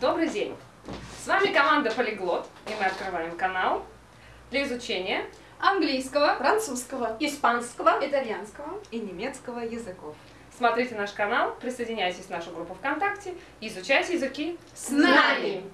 Добрый день! С вами команда Полиглот, и мы открываем канал для изучения английского, французского, испанского. итальянского. и немецкого языков. Смотрите наш канал, присоединяйтесь в нашу группу ВКонтакте и изучайте языки С нами!